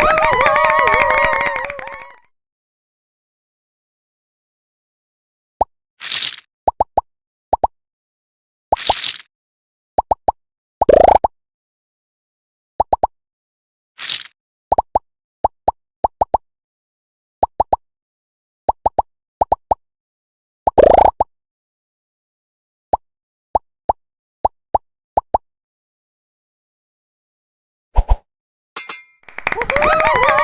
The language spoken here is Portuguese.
Woo-hoo! Woohoo!